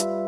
you